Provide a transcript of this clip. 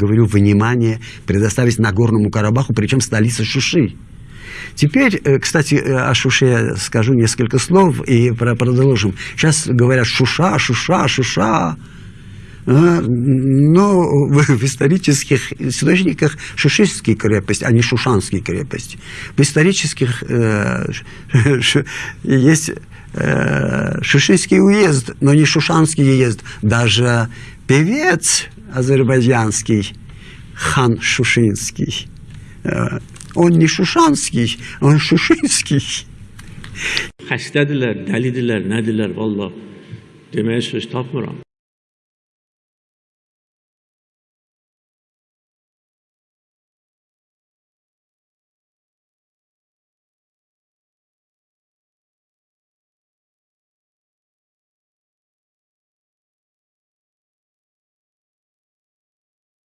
говорю, внимание предоставить Нагорному Карабаху, причем столице Шуши. Теперь, э, кстати, э, о Шуше я скажу несколько слов и продолжим. Сейчас говорят Шуша, Шуша, Шуша. А, но в исторических источниках Шушистские крепость, а не Шушанские крепости. В исторических э, есть э, Шушинский уезд, но не Шушанский уезд. Даже певец азербайджанский, хан Шушинский, э, он не Шушанский, он Şuşinский. Xəstədirlər, dəlidirlər, nədirlər, vallah. Deməyə söz tapmıram.